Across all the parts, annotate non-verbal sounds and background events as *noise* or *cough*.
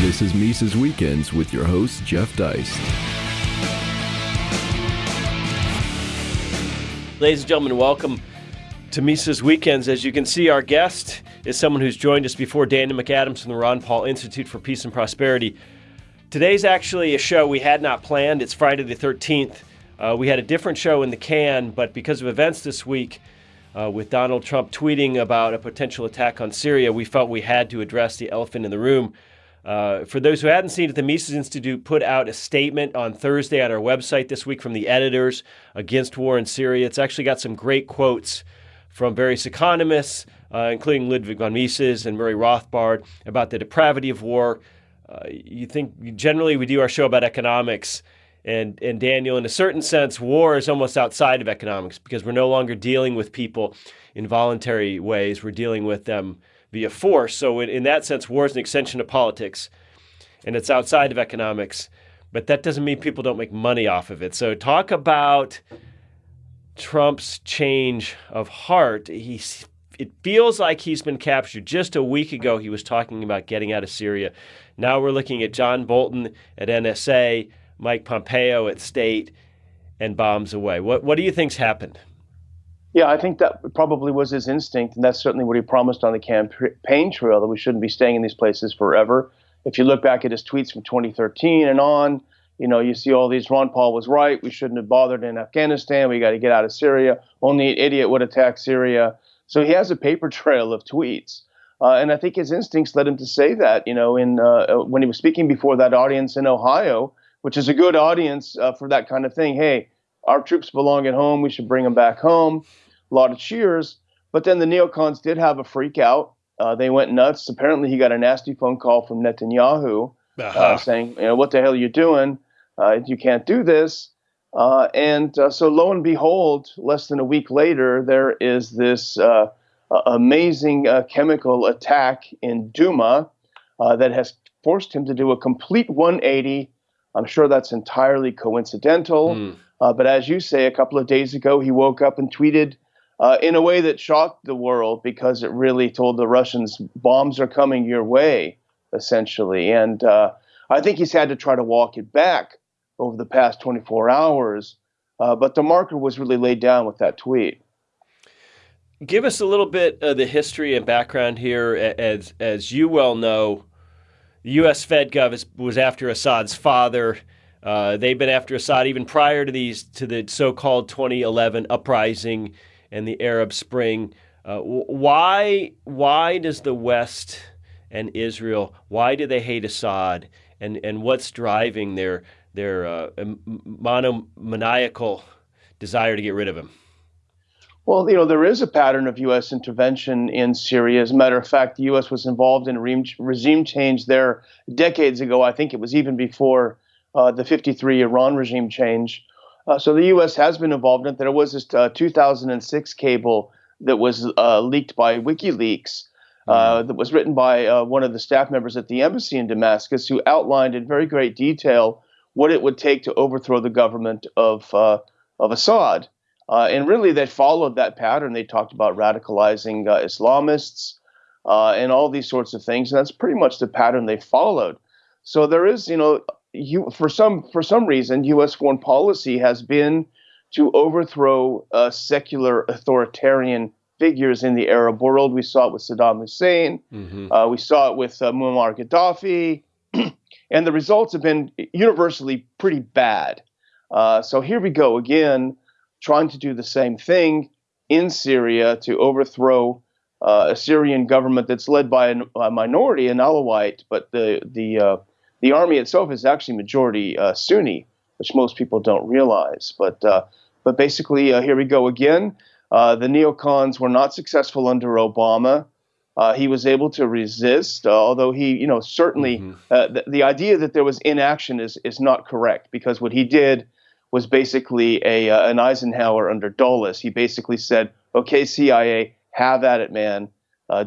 This is Mises Weekends with your host, Jeff Deist. Ladies and gentlemen, welcome to Mises Weekends. As you can see, our guest is someone who's joined us before, Daniel McAdams from the Ron Paul Institute for Peace and Prosperity. Today's actually a show we had not planned. It's Friday the 13th. Uh, we had a different show in the can, but because of events this week, uh, with Donald Trump tweeting about a potential attack on Syria, we felt we had to address the elephant in the room. Uh, for those who hadn't seen it, the Mises Institute put out a statement on Thursday on our website this week from the editors against war in Syria. It's actually got some great quotes from various economists, uh, including Ludwig von Mises and Murray Rothbard, about the depravity of war. Uh, you think generally we do our show about economics, and and Daniel, in a certain sense, war is almost outside of economics because we're no longer dealing with people in voluntary ways. We're dealing with them via force. So, in, in that sense, war is an extension of politics and it's outside of economics. But that doesn't mean people don't make money off of it. So, talk about Trump's change of heart. He's it feels like he's been captured. Just a week ago, he was talking about getting out of Syria. Now we're looking at John Bolton at NSA, Mike Pompeo at State, and bombs away. What what do you think's happened? Yeah, I think that probably was his instinct, and that's certainly what he promised on the campaign trail that we shouldn't be staying in these places forever. If you look back at his tweets from 2013 and on, you know, you see all these. Ron Paul was right. We shouldn't have bothered in Afghanistan. We got to get out of Syria. Only an idiot would attack Syria. So he has a paper *laughs* trail of tweets. Uh, and I think his instincts led him to say that, you know, in uh, when he was speaking before that audience in Ohio, which is a good audience uh, for that kind of thing. Hey, our troops belong at home. We should bring them back home a lot of cheers. But then the neocons did have a freak out. Uh, they went nuts. Apparently, he got a nasty phone call from Netanyahu uh, uh-huh. uh, saying, "You know, what the hell are you doing? Uh, you can't do this." Uh, and uh, so, lo and behold, less than a week later, there is this amazing chemical attack in Duma that has forced him to do a complete 180. I'm sure that's entirely coincidental. Mm. but as you say, a couple of days ago, he woke up and tweeted uh, in a way that shocked the world because it really told the Russians bombs are coming your way, essentially. And uh, I think he's had to try to walk it back over the past 24 hours. Uh, but the marker was really laid down with that tweet. Give us a little bit of the history and background here. As, as you well know, the U.S. Fed Gov was after Assad's father. Uh, they've been after Assad even prior to these to the so-called 2011 uprising and the Arab Spring. Uh, why why does the West and Israel why do they hate Assad and and what's driving their their uh, monomaniacal desire to get rid of him? Well, you know, there is a pattern of U.S. intervention in Syria. As a matter of fact, the U.S. was involved in regime change there decades ago. I think it was even before uh, the 53 Iran regime change. Uh, so the U.S. has been involved in it. There was this uh, 2006 cable that was uh, leaked by WikiLeaks uh, mm-hmm. that was written by uh, one of the staff members at the embassy in Damascus, who outlined in very great detail what it would take to overthrow the government of uh, of Assad. and really, they followed that pattern. They talked about radicalizing Islamists and all these sorts of things, and that's pretty much the pattern they followed. So there is, you know, you, for some for some reason, U.S. foreign policy has been to overthrow uh, secular authoritarian figures in the Arab world. We saw it with Saddam Hussein. Mm-hmm. Uh, we saw it with uh, Muammar Gaddafi, *clears throat* and the results have been universally pretty bad. Uh, so here we go again, trying to do the same thing in Syria to overthrow uh, a Syrian government that's led by a, a minority, an Alawite, but the the uh, the army itself is actually majority uh, Sunni, which most people don't realize. But uh, but basically, uh, here we go again. Uh, the neocons were not successful under Obama. Uh, he was able to resist, uh, although he, you know, certainly mm-hmm. the, the idea that there was inaction is is not correct because what he did was basically a an Eisenhower under Dulles. He basically said, "Okay, CIA, have at it, man.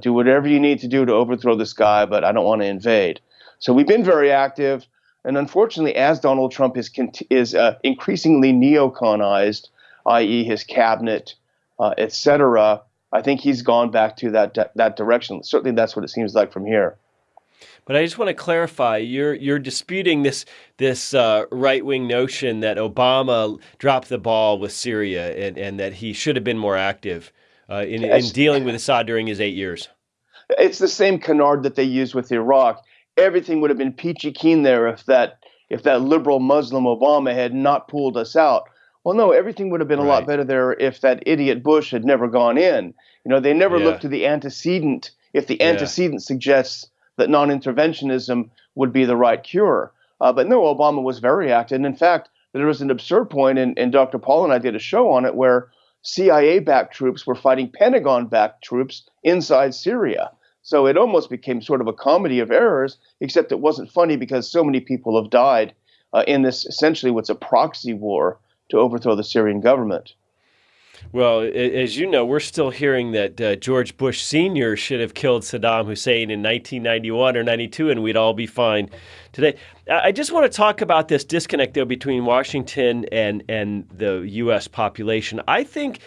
do whatever you need to do to overthrow this guy, but I don't want to invade." So we've been very active, and unfortunately, as Donald Trump is is uh, increasingly neoconized, i.e., his cabinet, uh, cetera, I think he's gone back to that that direction. Certainly, that's what it seems like from here. But I just want to clarify: you're you're disputing this this uh, right wing notion that Obama dropped the ball with Syria and, and that he should have been more active uh, in, in dealing with Assad during his eight years. It's the same canard that they used with Iraq. Everything would have been peachy keen there if that if that liberal Muslim Obama had not pulled us out. Well, no, everything would have been a lot better there if that idiot Bush had never gone in. You know, they never yeah. look to the antecedent if the antecedent yeah. suggests that non-interventionism would be the right cure. Uh, but no, Obama was very active. And in fact, there was an absurd point, and, and Dr. Paul and I did a show on it, where CIA-backed troops were fighting Pentagon-backed troops inside Syria. So it almost became sort of a comedy of errors, except it wasn't funny because so many people have died uh, in this essentially what's a proxy war to overthrow the Syrian government. Well, as you know, we're still hearing that uh, George Bush Sr. should have killed Saddam Hussein in 1991 or 92, and we'd all be fine today. I just want to talk about this disconnect, though, between Washington and, and the U.S. population. I think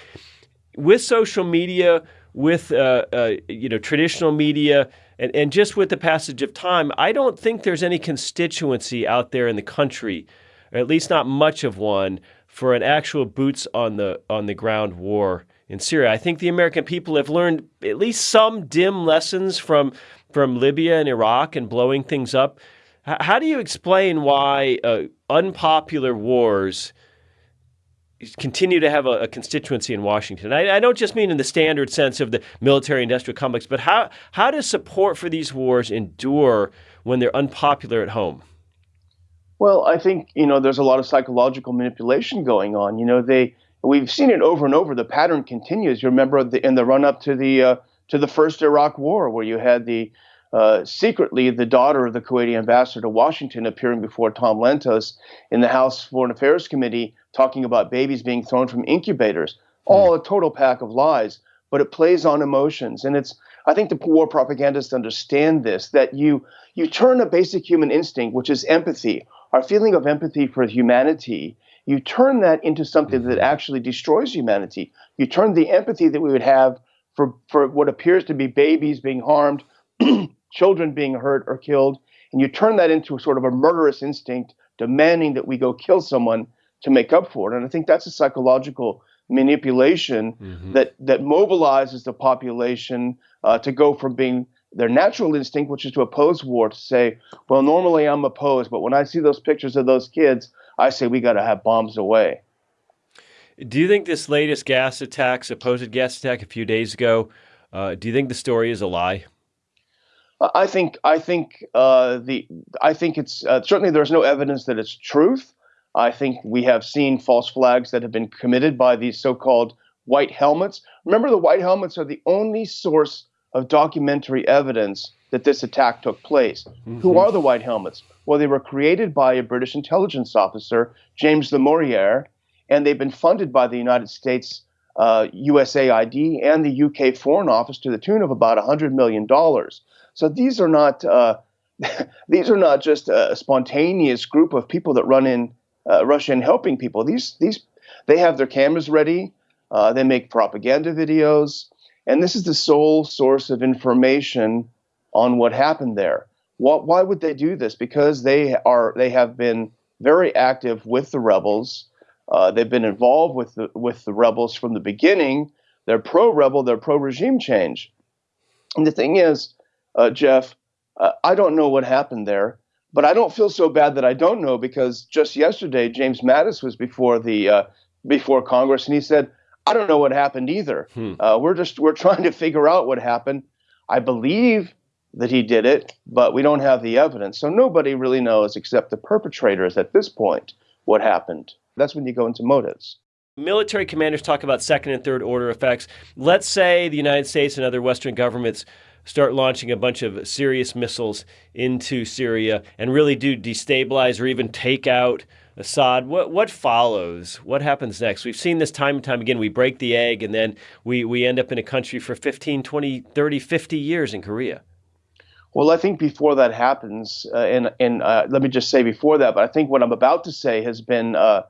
with social media, with uh, uh, you know traditional media, and, and just with the passage of time, I don't think there's any constituency out there in the country, or at least not much of one, for an actual boots on the on the ground war in Syria. I think the American people have learned at least some dim lessons from from Libya and Iraq and blowing things up. H- how do you explain why uh, unpopular wars continue to have a, a constituency in Washington? I, I, don't just mean in the standard sense of the military-industrial complex, but how how does support for these wars endure when they're unpopular at home? Well, I think you know there's a lot of psychological manipulation going on. You know, they we've seen it over and over. The pattern continues. You remember the, in the run up to the uh, to the first Iraq War, where you had the uh, secretly the daughter of the Kuwaiti ambassador to Washington appearing before Tom Lantos in the House Foreign Affairs Committee talking about babies being thrown from incubators. Hmm. All a total pack of lies, but it plays on emotions, and it's. I think the war propagandists understand this that you you turn a basic human instinct, which is empathy, our feeling of empathy for humanity, you turn that into something that mm-hmm. actually destroys humanity. You turn the empathy that we would have for, for what appears to be babies being harmed, *clears throat* children being hurt or killed, and you turn that into a sort of a murderous instinct demanding that we go kill someone to make up for it. And I think that's a psychological manipulation mm-hmm. that that mobilizes the population uh, to go from being their natural instinct, which is to oppose war, to say, well, normally I'm opposed, but when I see those pictures of those kids, I say we got to have bombs away. Do you think this latest gas attack, supposed gas attack a few days ago, uh, do you think the story is a lie? I think I think uh, the I think it's uh, certainly there's no evidence that it's truth. I think we have seen false flags that have been committed by these so-called white helmets. Remember, the white helmets are the only source of documentary evidence that this attack took place. Mm-hmm. Who are the White Helmets? Well, they were created by a British intelligence officer, James Le Mesurier, and they've been funded by the United States uh, USAID and the UK Foreign Office to the tune of about $100 million. So these are not uh, *laughs* these are not just a spontaneous group of people that run in uh, Russia and helping people. These these they have their cameras ready. Uh, they make propaganda videos. And this is the sole source of information on what happened there. What, why would they do this? Because they are they have been very active with the rebels. Uh, they've been involved with the with the rebels from the beginning. They're pro-rebel. They're pro-regime change. And the thing is, uh, Jeff, uh, I don't know what happened there, but I don't feel so bad that I don't know because just yesterday James Mattis was before the uh, before Congress and he said I don't know what happened either. Hmm. Uh, we're just we're trying to figure out what happened. I believe that he did it, but we don't have the evidence. So nobody really knows except the perpetrators at this point what happened. That's when you go into motives. Military commanders talk about second and third order effects. Let's say the United States and other Western governments start launching a bunch of serious missiles into Syria and really do destabilize or even take out Assad, what what follows? What happens next? We've seen this time and time again. We break the egg and then we, we end up in a country for 15, 20, 30, 50 years in Korea. Well, I think before that happens, uh, and and uh, let me just say before that, but I think what I'm about to say has been uh,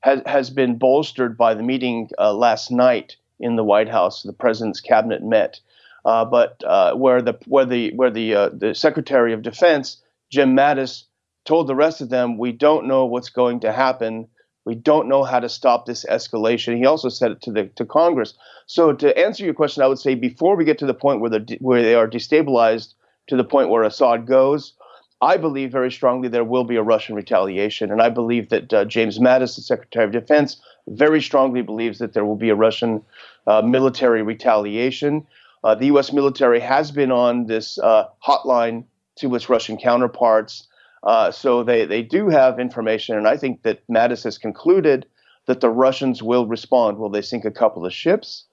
has has been bolstered by the meeting uh, last night in the White House. The president's cabinet met. Uh, but uh, where the where the where the uh, the Secretary of Defense Jim Mattis told the rest of them, "We don't know what's going to happen. We don't know how to stop this escalation." He also said it to the to Congress. So to answer your question, I would say before we get to the point where the where they are destabilized to the point where Assad goes, I believe very strongly there will be a Russian retaliation, and I believe that uh, James Mattis, the Secretary of Defense, very strongly believes that there will be a Russian uh, military retaliation. Uh, the U.S. military has been on this uh, hotline to its Russian counterparts, uh, so they, they do have information, and I think that Mattis has concluded that the Russians will respond. Will they sink a couple of ships?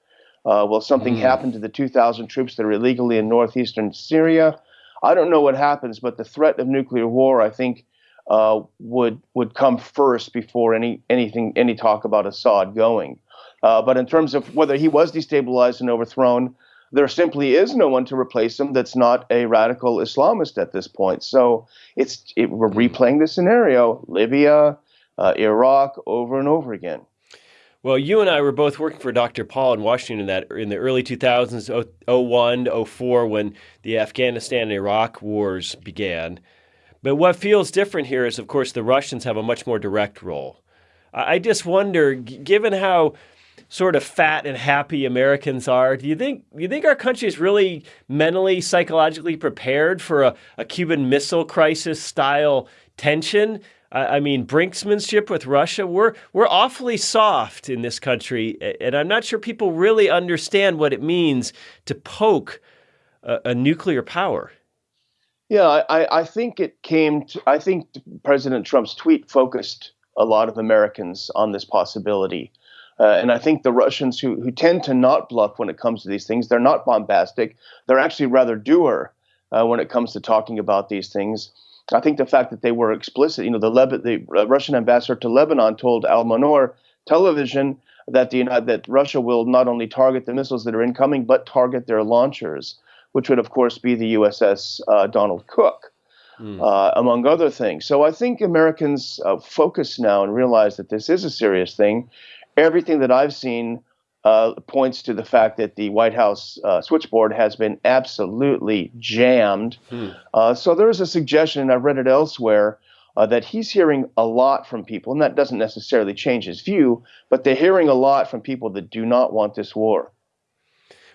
Uh, will something mm. happen to the 2,000 troops that are illegally in northeastern Syria? I don't know what happens, but the threat of nuclear war, I think, uh, would would come first before any anything any talk about Assad going. Uh, but in terms of whether he was destabilized and overthrown, there simply is no one to replace him that's not a radical Islamist at this point. So it's it, we're replaying the scenario: Libya, uh, Iraq, over and over again. Well, you and I were both working for Dr. Paul in Washington that in the early 2000s, 01, 04, when the Afghanistan and Iraq wars began. But what feels different here is, of course, the Russians have a much more direct role. I just wonder, given how sort of fat and happy Americans are, do you think you think our country is really mentally, psychologically prepared for a, a Cuban Missile Crisis style tension? I mean, brinksmanship with Russia, we're, we're awfully soft in this country. And I'm not sure people really understand what it means to poke a, a nuclear power. Yeah, I, I think it came to, I think President Trump's tweet focused a lot of Americans on this possibility. Uh, and I think the Russians who, who tend to not bluff when it comes to these things, they're not bombastic. They're actually rather doer uh, when it comes to talking about these things. I think the fact that they were explicit, you know, the, Leb- the uh, Russian ambassador to Lebanon told Al Manar television that the that Russia will not only target the missiles that are incoming, but target their launchers, which would of course be the USS uh, Donald Cook, mm. uh, among other things. So I think Americans uh, focus now and realize that this is a serious thing. Everything that I've seen uh, points to the fact that the White House uh, switchboard has been absolutely jammed. Hmm. Uh, so there is a suggestion, and I've read it elsewhere, uh, that he's hearing a lot from people, and that doesn't necessarily change his view, but they're hearing a lot from people that do not want this war.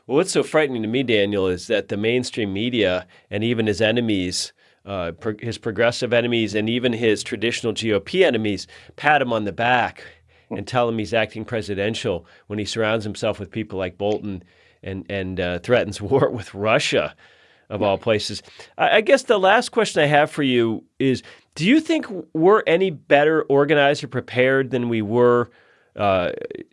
Well, what's so frightening to me, Daniel, is that the mainstream media and even his enemies. Uh, pro- his progressive enemies and even his traditional GOP enemies pat him on the back and tell him he's acting presidential when he surrounds himself with people like Bolton and and uh, threatens *laughs* war with Russia, of all places. I, I guess the last question I have for you is: Do you think we're any better organized or prepared than we were? Uh,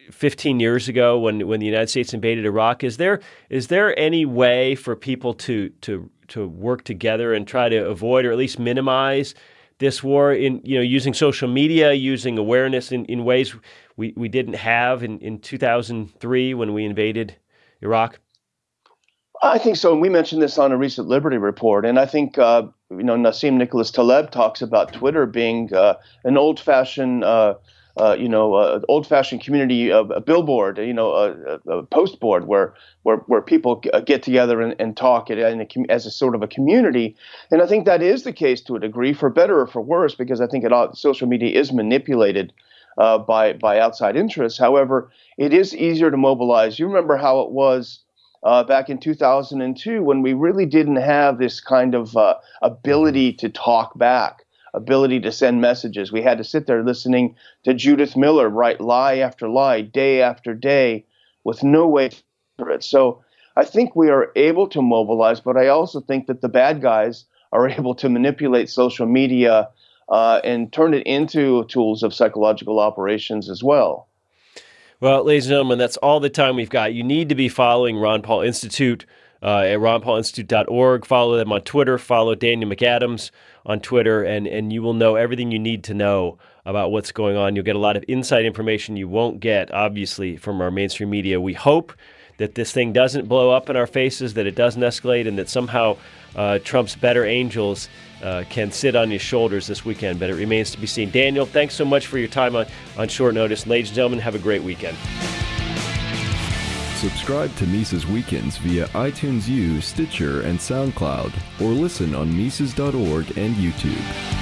15 years ago, when when the United States invaded Iraq, is there is there any way for people to to to work together and try to avoid or at least minimize this war in you know using social media, using awareness in, in ways we, we didn't have in, in 2003 when we invaded Iraq? I think so. And we mentioned this on a recent Liberty report. And I think, uh, you know, Nassim Nicholas Taleb talks about Twitter being uh, an old fashioned uh, uh, you know, uh, old-fashioned community uh, a billboard, you know, a, a, post board where where where people uh, get together and, and talk a, as a sort of a community. And I think that is the case to a degree, for better or for worse, because I think it all, social media is manipulated uh, by by outside interests. However, it is easier to mobilize. You remember how it was. Uh, back in 2002, when we really didn't have this kind of ability to talk back, ability to send messages. We had to sit there listening to Judith Miller write lie after lie, day after day, with no way to it. So I think we are able to mobilize, but I also think that the bad guys are *laughs* able to manipulate social media uh, and turn it into tools of psychological operations as well. Well, ladies and gentlemen, that's all the time we've got. You need to be following Ron Paul Institute uh, at ronpaulinstitute.org. Follow them on Twitter. Follow Daniel McAdams on Twitter, and, and you will know everything you need to know about what's going on. You'll get a lot of inside information you won't get, obviously, from our mainstream media. We hope that this thing doesn't blow up in our faces, that it doesn't escalate, and that somehow uh, Trump's better angels uh, can sit on his shoulders this weekend. But it remains to be seen. Daniel, thanks so much for your time on, on short notice. Ladies and gentlemen, have a great weekend. Subscribe to Mises Weekends via iTunes U, Stitcher, and SoundCloud, or listen on Mises.org and YouTube.